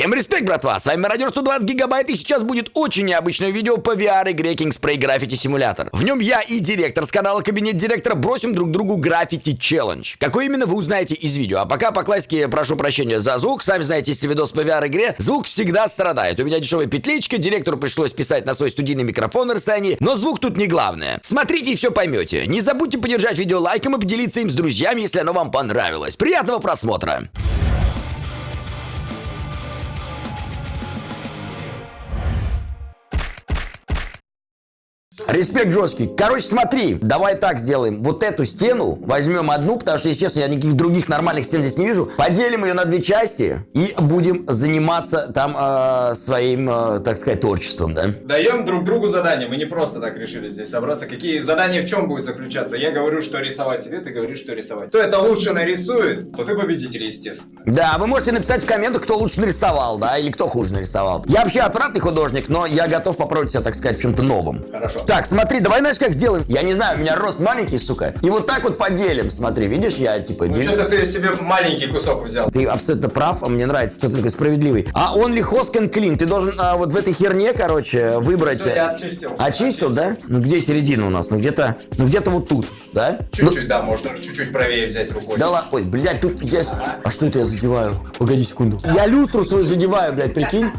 Всем респект, братва! С вами Радио 120 Гигабайт, и сейчас будет очень необычное видео по VR-игре King Spray Graffiti Simulator. В нем я и директор с канала Кабинет Директора бросим друг другу граффити челлендж. Какой именно вы узнаете из видео. А пока по классике прошу прощения за звук. Сами знаете, если видос по VR-игре, звук всегда страдает. У меня дешевая петличка, директору пришлось писать на свой студийный микрофон на расстоянии, но звук тут не главное. Смотрите и все поймете. Не забудьте поддержать видео лайком и поделиться им с друзьями, если оно вам понравилось. Приятного просмотра! Респект жесткий. Короче, смотри, давай так сделаем. Вот эту стену возьмем одну, потому что, если честно, я никаких других нормальных стен здесь не вижу. Поделим ее на две части и будем заниматься там э, своим, э, так сказать, творчеством, да? Даем друг другу задания. Мы не просто так решили здесь собраться. Какие задания в чем будет заключаться? Я говорю, что рисовать тебе, ты говоришь, что рисовать. Кто это лучше нарисует, то ты победитель, естественно. Да, вы можете написать в комментах, кто лучше нарисовал, да, или кто хуже нарисовал. Я вообще отвратный художник, но я готов попробовать себя, так сказать, в чем-то новом. Хорошо. Так, смотри, давай знаешь, как сделаем? Я не знаю, у меня рост маленький, сука. И вот так вот поделим, смотри, видишь, я типа... Ну что-то ты себе маленький кусок взял. Ты абсолютно прав, а мне нравится, ты такой справедливый. А он ли can clean? Ты должен а, вот в этой херне, короче, выбрать... Всё, я очистил. Очистил, да? Ну где середина у нас? Ну где-то, ну где-то вот тут, да? Чуть-чуть, да, можно чуть-чуть правее взять рукой. Ну, да ладно, ой, блядь, тут я... с- А что это я задеваю? Погоди секунду. Я люстру свою задеваю, блядь, прикинь.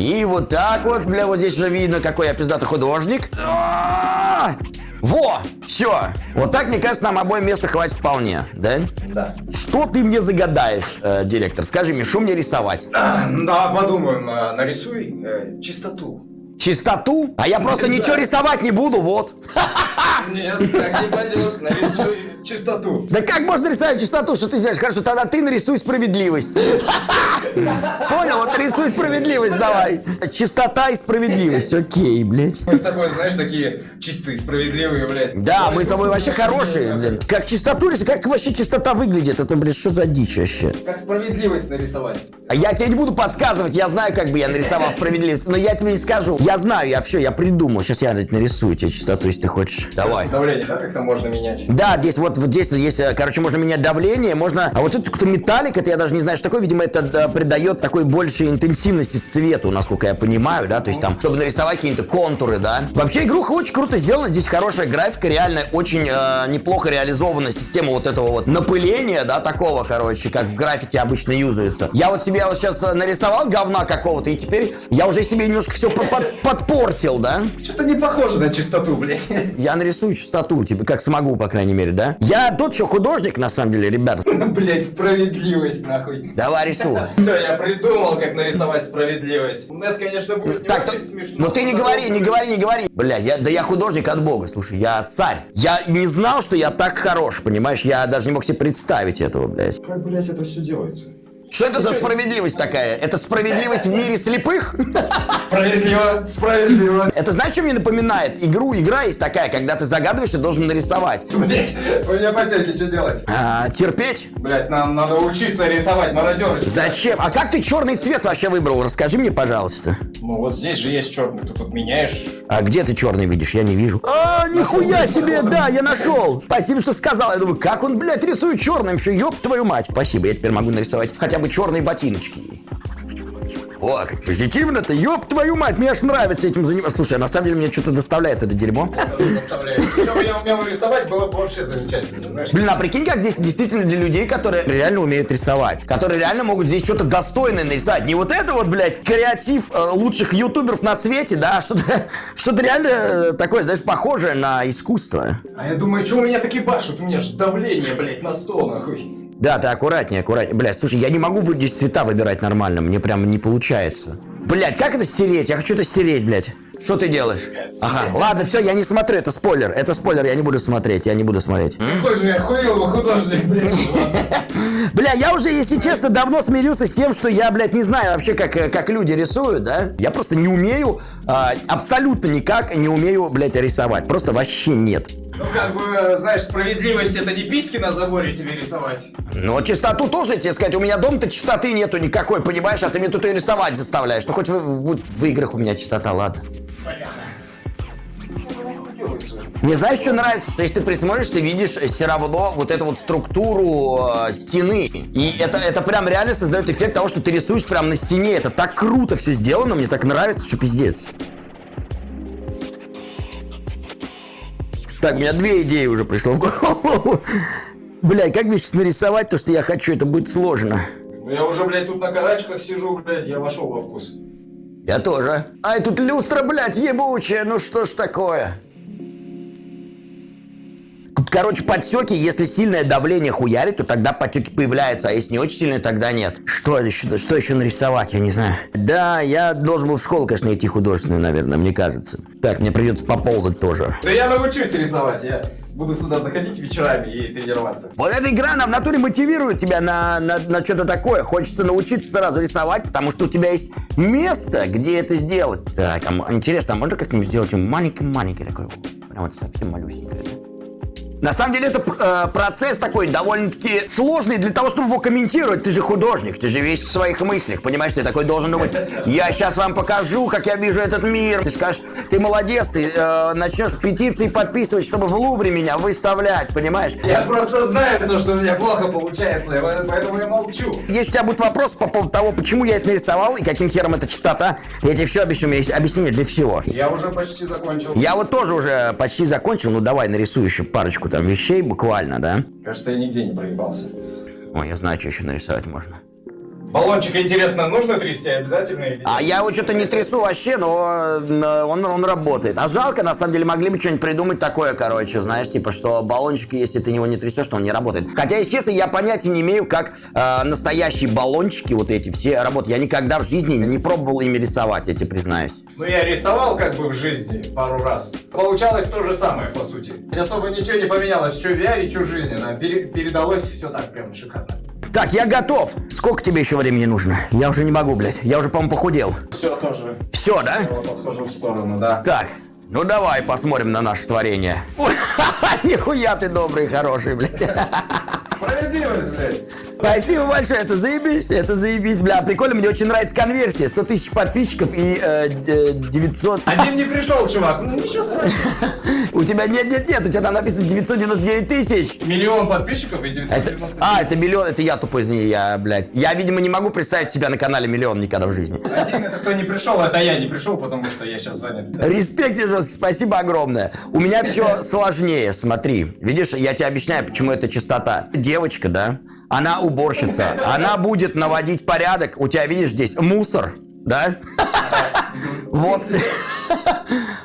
И вот так вот, бля, вот здесь уже видно, какой я пиздатый художник. А! Во, все. Вот так, мне кажется, нам обоим места хватит вполне, да? Да. Что ты мне загадаешь, э, директор? Скажи мне, что мне рисовать? А, Да, подумаем. а, Нарисуй э, чистоту. Чистоту? А я просто ничего рисовать не буду, вот. Нет, так не пойдет. Нарисуй чистоту. Да как можно рисовать чистоту, что ты знаешь? Хорошо, тогда ты нарисуй справедливость. Понял? Вот рисуй справедливость давай. Чистота и справедливость. Окей, блядь. Мы с тобой, знаешь, такие чистые, справедливые, блядь. Да, мы с тобой вообще хорошие, блин. Как чистоту как вообще чистота выглядит? Это, блин, что за дичь вообще? Как справедливость нарисовать. А я тебе не буду подсказывать, я знаю, как бы я нарисовал справедливость, но я тебе не скажу. Я знаю, я все, я придумал. Сейчас я блядь, нарисую тебе чистоту, если ты хочешь. Давай. Давление, да, как-то можно менять? Да, здесь вот, вот здесь вот есть, э, короче, можно менять давление, можно... А вот это какой-то металлик, это я даже не знаю, что такое, видимо, это придает такой большей интенсивности цвету, насколько я понимаю, да, то есть там, чтобы нарисовать какие-то контуры, да. Вообще игруха очень круто сделана, здесь хорошая графика, реально очень э, неплохо реализована система вот этого вот напыления, да, такого, короче, как в графике обычно юзается. Я вот себе вот сейчас э, нарисовал говна какого-то, и теперь я уже себе немножко все подпортил, да. Что-то не похоже на чистоту, блядь. Я нарисую чистоту, типа, как смогу, по крайней мере, да? Я тот, что художник, на самом деле, ребята. Блядь, справедливость, нахуй. Давай рисуй. Все, я придумал, как нарисовать справедливость. Это, конечно, будет не Так, очень смешно. ну ты не говори, не говори, не говори. Бля, я, да я художник от бога, слушай, я царь. Я не знал, что я так хорош, понимаешь? Я даже не мог себе представить этого, блядь. Как, блядь, это все делается? Что это за справедливость такая? Это справедливость в мире слепых? Справедливо, справедливо. Это знаешь, что мне напоминает? Игру, игра есть такая, когда ты загадываешь и должен нарисовать. Блять, у меня потеки, что делать? А, терпеть? Блять, нам надо учиться рисовать мародеры. Зачем? А как ты черный цвет вообще выбрал? Расскажи мне, пожалуйста. Ну вот здесь же есть черный, ты тут меняешь. А где ты черный видишь? Я не вижу. А, нихуя себе, да, я нашел. Спасибо, что сказал. Я думаю, как он, блядь, рисует черным? Что, ёб твою мать. Спасибо, я теперь могу нарисовать хотя бы черные ботиночки. О, как позитивно-то, ёб твою мать, мне аж нравится этим заниматься. Слушай, а на самом деле мне что-то доставляет это дерьмо. Если бы я умел рисовать, было бы вообще замечательно, знаешь. Блин, а прикинь, как здесь действительно для людей, которые реально умеют рисовать. Которые реально могут здесь что-то достойное нарисовать. Не вот это вот, блядь, креатив э, лучших ютуберов на свете, да, а что-то что реально э, такое, знаешь, похожее на искусство. А я думаю, что у меня такие башут? У меня же давление, блять, на стол, нахуй. Да, ты аккуратнее, аккуратнее. Блядь, слушай, я не могу здесь цвета выбирать нормально, мне прям не получается. Блядь, как это стереть? Я хочу это стереть, блядь. Что ты делаешь? Ага, ладно, все, я не смотрю, это спойлер. Это спойлер, я не буду смотреть, я не буду смотреть. Какой же я хуёвый художник, блядь. Бля, я уже, если честно, давно смирился с тем, что я, блядь, не знаю вообще, как, э, как люди рисуют, да? Я просто не умею, а, абсолютно никак не умею, блядь, рисовать. Просто вообще нет. Ну, как бы, знаешь, справедливость это не письки на заборе тебе рисовать. Но чистоту тоже, тебе сказать, у меня дома-то чистоты нету никакой, понимаешь? А ты мне тут и рисовать заставляешь. Ну, хоть в, в- в играх у меня чистота, ладно. Делается? Мне знаешь, что нравится? Что если ты присмотришь, ты видишь все равно вот эту вот структуру э, стены. И это, это прям реально создает эффект того, что ты рисуешь прям на стене. Это так круто все сделано, мне так нравится, что пиздец. Так, у меня две идеи уже пришло в голову. Блядь, как мне сейчас нарисовать то, что я хочу? Это будет сложно. Ну я уже, блядь, тут на карачках сижу, блядь, я вошел во вкус. Я тоже. Ай, тут люстра, блядь, ебучая. Ну что ж такое? Короче, подсеки, если сильное давление хуярит, то тогда подсеки появляются, а если не очень сильное, тогда нет. Что еще, что еще нарисовать, я не знаю. Да, я должен был в школу, конечно, идти художественную, наверное, мне кажется. Так, мне придется поползать тоже. Да я научусь рисовать, я буду сюда заходить вечерами и тренироваться. Вот эта игра, она в натуре мотивирует тебя на, на, на что-то такое. Хочется научиться сразу рисовать, потому что у тебя есть место, где это сделать. Так, а интересно, а можно как-нибудь сделать маленький-маленький такой? Прям вот совсем малюсенький? На самом деле это э, процесс такой довольно-таки сложный для того, чтобы его комментировать. Ты же художник, ты же весь в своих мыслях, понимаешь? Ты такой должен думать, я сейчас вам покажу, как я вижу этот мир. Ты скажешь, ты молодец, ты э, начнешь петиции подписывать, чтобы в Лувре меня выставлять, понимаешь? Я просто знаю то, что у меня плохо получается, поэтому я молчу. Если у тебя будут вопросы по поводу того, почему я это нарисовал и каким хером это частота, я тебе все объясню, у меня есть объяснение для всего. Я уже почти закончил. Я вот тоже уже почти закончил, ну давай нарисую еще парочку там вещей буквально, да? Кажется, я нигде не проебался. Ой, я знаю, что еще нарисовать можно. Баллончик, интересно, нужно трясти обязательно или А я его что-то не трясу вообще, но э, он, он работает. А жалко, на самом деле, могли бы что-нибудь придумать такое, короче, знаешь, типа, что баллончик, если ты его не трясешь, то он не работает. Хотя, если честно, я понятия не имею, как э, настоящие баллончики вот эти все работают. Я никогда в жизни не пробовал ими рисовать, я тебе признаюсь. Ну, я рисовал как бы в жизни пару раз. Получалось то же самое, по сути. Особо ничего не поменялось, что в VR, что в жизни. Да, пере- передалось все так прям шикарно. Так, я готов. Сколько тебе еще времени нужно? Я уже не могу, блядь. Я уже, по-моему, похудел. Все тоже. Все, да? Я вот отхожу в сторону, да. Так, ну давай посмотрим на наше творение. Нихуя ты добрый, хороший, блядь. Справедливость, блядь. Спасибо большое, это заебись, это заебись, бля. Прикольно, мне очень нравится конверсия. 100 тысяч подписчиков и э, э, 900... Один не пришел, чувак. Ну ничего страшного. У тебя нет, нет, нет, у тебя там написано 999 тысяч. Миллион подписчиков и Это, 990 а, это миллион, это я тупой, извини, я, блядь. Я, видимо, не могу представить себя на канале миллион никогда в жизни. Один это кто не пришел, это я не пришел, потому что я сейчас занят. Респект тебе жесткий, спасибо огромное. У меня все сложнее, смотри. Видишь, я тебе объясняю, почему это чистота. Девочка, да, она уборщица, она будет наводить порядок. У тебя, видишь, здесь мусор, да? Вот.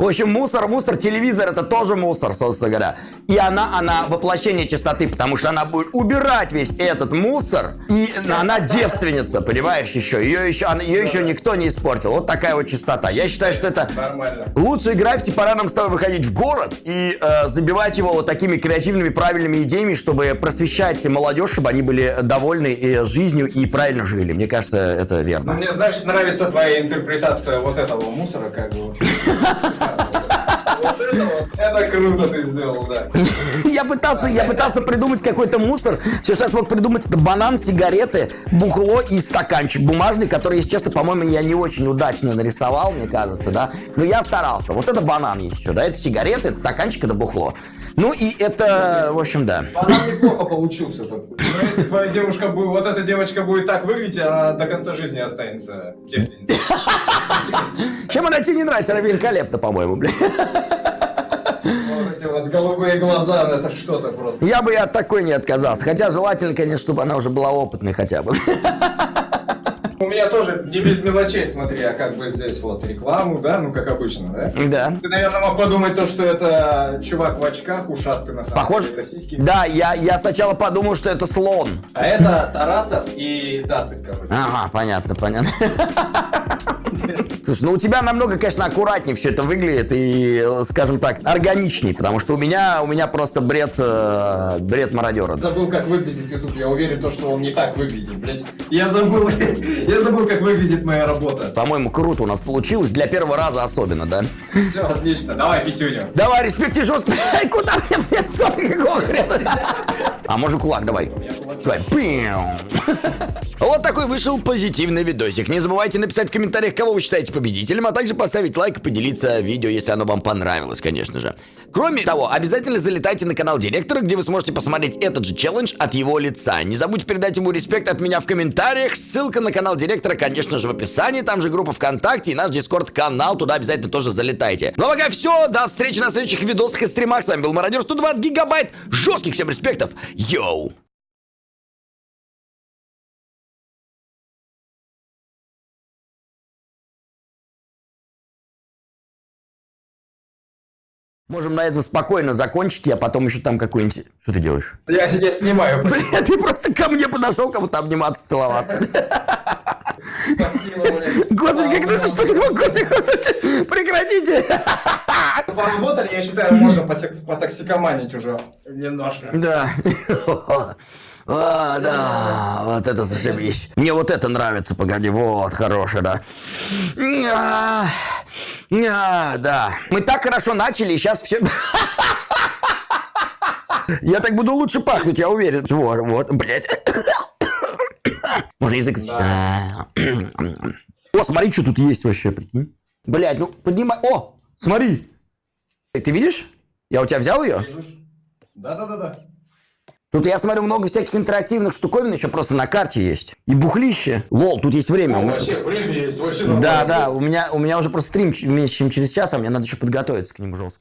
В общем, мусор, мусор, телевизор это тоже мусор, собственно говоря. И она, она воплощение чистоты, потому что она будет убирать весь этот мусор, и она девственница, понимаешь, еще. Ее еще, она- ее еще никто не испортил. Вот такая вот чистота. Я считаю, что это Нормально. Лучшие граффити пора нам с тобой выходить в город и э, забивать его вот такими креативными, правильными идеями, чтобы просвещать молодежь, чтобы они были довольны э, жизнью и правильно жили. Мне кажется, это Ну, верно. мне, знаешь, нравится твоя интерпретация вот этого мусора, как бы. Это круто ты сделал, да. Я пытался, я пытался придумать какой-то мусор. Все, что я смог придумать, это банан, сигареты, бухло и стаканчик бумажный, который, если честно, по-моему, я не очень удачно нарисовал, мне кажется, да. Но я старался. Вот это банан еще, да, это сигареты, это стаканчик, это бухло. Ну и это, в общем, да. Банан неплохо получился. Но если твоя девушка будет, вот эта девочка будет так выглядеть, она до конца жизни останется девственницей. Чем она тебе не нравится? Она великолепна, по-моему, блин. Вот эти вот голубые глаза, ну, это что-то просто. Я бы и от такой не отказался. Хотя желательно, конечно, чтобы она уже была опытной хотя бы. У меня тоже не без мелочей, смотри, а как бы здесь вот рекламу, да, ну как обычно, да? Да. Ты, наверное, мог подумать то, что это чувак в очках, ушастый на самом Похоже? деле, сиськи. Да, я, я сначала подумал, что это слон. А это Тарасов и Дацик, короче. Ага, понятно, понятно. Слушай, ну у тебя намного, конечно, аккуратнее все это выглядит и, скажем так, органичней, потому что у меня, у меня просто бред, э, бред мародера. Забыл, как выглядит YouTube. Я уверен, то, что он не так выглядит, блядь. Я забыл, я забыл, как выглядит моя работа. По-моему, круто у нас получилось, для первого раза особенно, да? Все, отлично. Давай пятюню. Давай, респект и жестко. Куда мне лицо ты какого хрена? А можно кулак, давай. Давай. Вот такой вышел позитивный видосик. Не забывайте написать в комментариях, кого вы считаете победителем, а также поставить лайк и поделиться видео, если оно вам понравилось, конечно же. Кроме того, обязательно залетайте на канал директора, где вы сможете посмотреть этот же челлендж от его лица. Не забудьте передать ему респект от меня в комментариях. Ссылка на канал директора, конечно же, в описании. Там же группа ВКонтакте и наш Discord канал. Туда обязательно тоже залетайте. Ну а пока все. До встречи на следующих видосах и стримах. С вами был Мародер 120 гигабайт. Жестких всем респектов. Йоу! Можем на этом спокойно закончить, я потом еще там какой-нибудь... Что ты делаешь? Я, я снимаю. Бля, ты просто ко мне подошел, кому-то обниматься, целоваться. Господи, как это что такое? Господи, прекратите! Поработали, я считаю, можно потоксикоманить уже немножко. Да. А, да, вот это зашибись. Мне вот это нравится, погоди, вот, хороший, да. А, да. Мы так хорошо начали, сейчас все... Я так буду лучше пахнуть, я уверен. Вот, вот, блядь. Можно язык... А. О, смотри, что тут есть вообще, прикинь. Блядь, ну поднимай... О, смотри. Ты видишь? Я у тебя взял ее? Да-да-да-да. Тут я смотрю много всяких интерактивных штуковин еще просто на карте есть. И бухлище. Лол, тут есть время. У меня- Вообще, время есть, вообще Да, да, у меня, у меня уже просто стрим меньше, чем через час, а мне надо еще подготовиться к нему жестко.